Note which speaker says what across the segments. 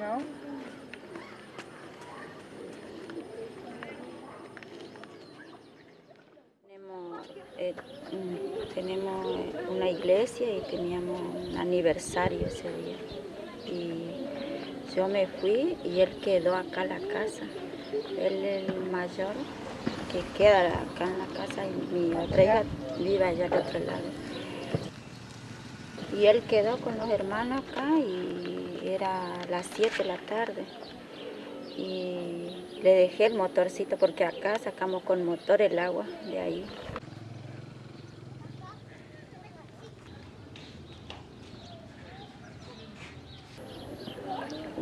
Speaker 1: ¿No?
Speaker 2: Tenemos, eh, mm, tenemos una iglesia y teníamos un aniversario ese día. Y yo me fui y él quedó acá en la casa. Él es el mayor que queda acá en la casa y mi otra hija vive allá al otro lado. Y él quedó con los hermanos acá y era las 7 de la tarde. Y le dejé el motorcito porque acá sacamos con motor el agua de ahí.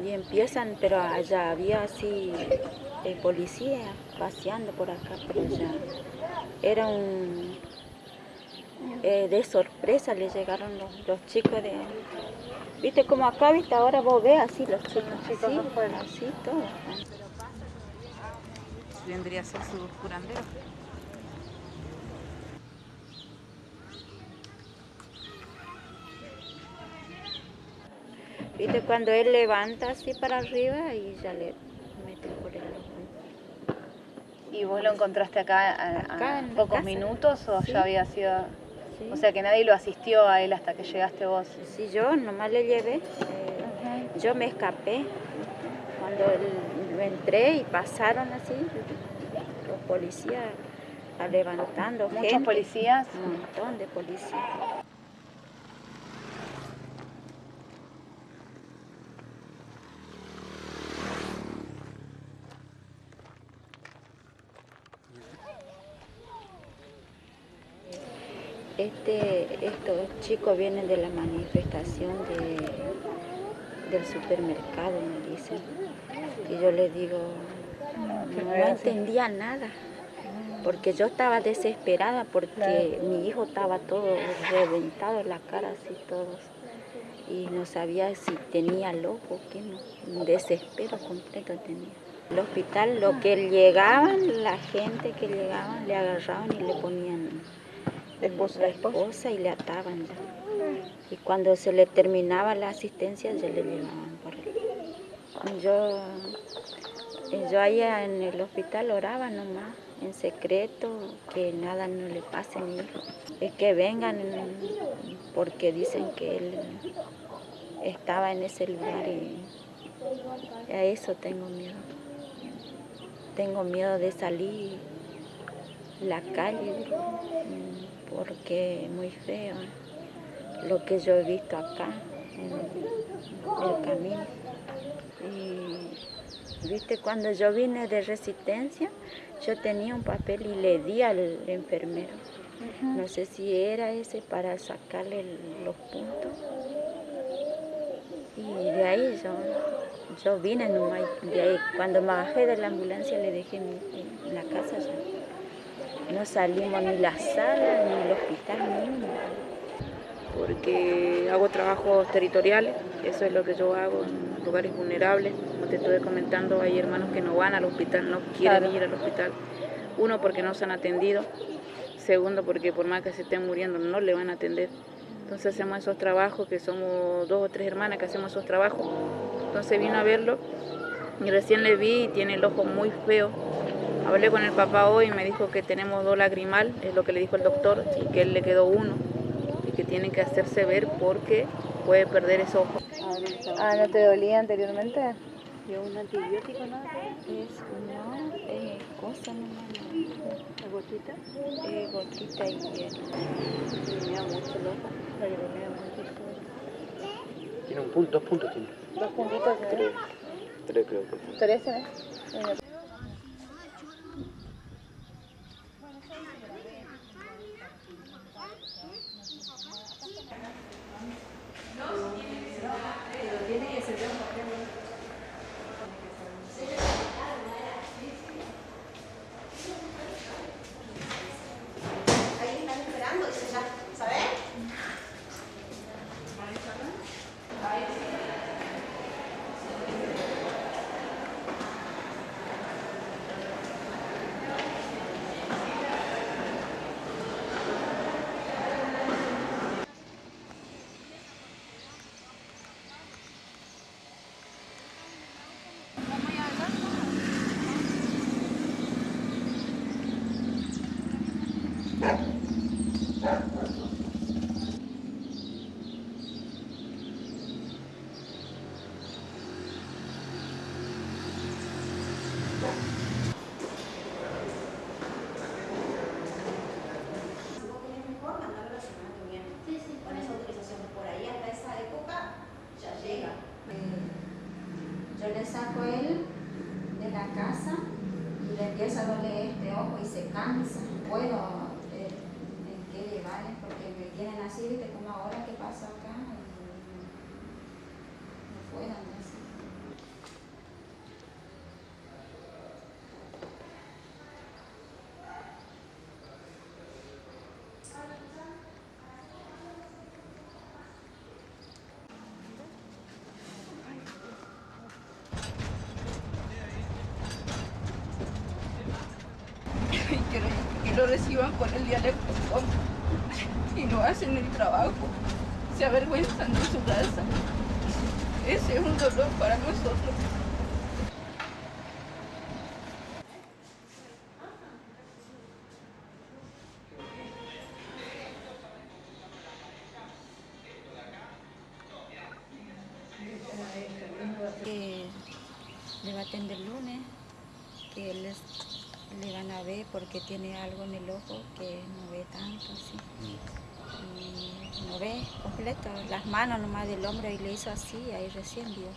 Speaker 2: Y empiezan, pero allá había así el policía paseando por acá, pero ya era un... eh, de sorpresa le llegaron los, los chicos de... Viste como acá, viste, ahora vos ves así los chicos,
Speaker 1: chicos
Speaker 2: así,
Speaker 1: afuera.
Speaker 2: así todo.
Speaker 3: vendría a ser su curandero.
Speaker 2: Viste cuando él levanta así para arriba y ya le mete por el ojo.
Speaker 1: ¿Y vos lo encontraste acá a, a
Speaker 2: Acá en la
Speaker 1: pocos
Speaker 2: casa.
Speaker 1: minutos o
Speaker 2: Sí.
Speaker 1: ya había sido...?
Speaker 2: Sí.
Speaker 1: O sea que nadie lo asistió a él hasta que llegaste vos.
Speaker 2: Sí, yo nomás le llevé. eh, yo me escapé. Cuando el- entré y pasaron así, los policías levantando
Speaker 1: Muchos
Speaker 2: gente.
Speaker 1: policías.
Speaker 2: Un montón de policías. Este, estos chicos vienen de la manifestación de, del supermercado, me dicen. Y yo les digo, no, entendía nada, porque yo estaba desesperada porque mi hijo estaba todo reventado en la cara, así todos. Y no sabía si tenía loco o qué, no. un desespero completo tenía. El hospital, lo que llegaban, la gente que llegaban, le agarraban y le ponían
Speaker 1: Esposa,
Speaker 2: la
Speaker 1: esposa.
Speaker 2: y le ataban ya. Y cuando se le terminaba la asistencia, ya le llevaban por él. Yo, yo allá en el hospital oraba nomás, en secreto, que nada no le pase a mi hijo. Es que vengan porque dicen que él estaba en ese lugar y a eso tengo miedo. Tengo miedo de salir la calle porque es muy feo lo que yo he visto acá en el camino. Y viste, cuando yo vine de resistencia, yo tenía un papel y le di al enfermero. No sé si era ese para sacarle los puntos. Y de ahí yo, yo vine nomás, de ahí, cuando me bajé de la ambulancia le dejé mi en la casa ya. No salimos ni la sala, ni el hospital, ni uno.
Speaker 3: porque hago trabajos territoriales, eso es lo que yo hago en lugares vulnerables. Como te estuve comentando, hay hermanos que no van al hospital, no quieren
Speaker 1: Claro.
Speaker 3: ir al hospital. Uno, porque no se han atendido. Segundo, porque por más que se estén muriendo, no le van a atender. Entonces hacemos esos trabajos, que somos dos o tres hermanas que hacemos esos trabajos. Entonces vino a verlo y recién le vi y tiene el ojo muy feo. Hablé con el papá hoy y me dijo que tenemos dos lagrimal, es lo que le dijo el doctor, y que él le quedó uno y que tiene que hacerse ver porque puede perder ese ojo.
Speaker 1: Ah, ¿no te dolía anteriormente?
Speaker 2: Yo un antibiótico nada, es no, es cosa nomás. ¿La gotita? Eh, gotita y hielo. Da mucho el ojo. Me da mucho
Speaker 4: Tiene un punto, dos puntos tiene.
Speaker 1: Dos puntitos. ¿no?
Speaker 4: Tres. Tres creo que.
Speaker 1: Tres, ¿eh?
Speaker 2: Le saco él de la casa y le empieza a doler este ojo y se cansa. Puedo porque me tienen así, viste como ahora que pasa acá y no puedo andar así.
Speaker 5: y que, lo- reciban con el dialecto no hacen el trabajo, se avergüenzan de su raza. Ese es un dolor para nosotros.
Speaker 2: que le va a atender lunes, que les, le van a ver porque tiene algo en el ojo que no ve tanto así. No ve completo, las manos nomás del hombro y le hizo así, ahí recién vio.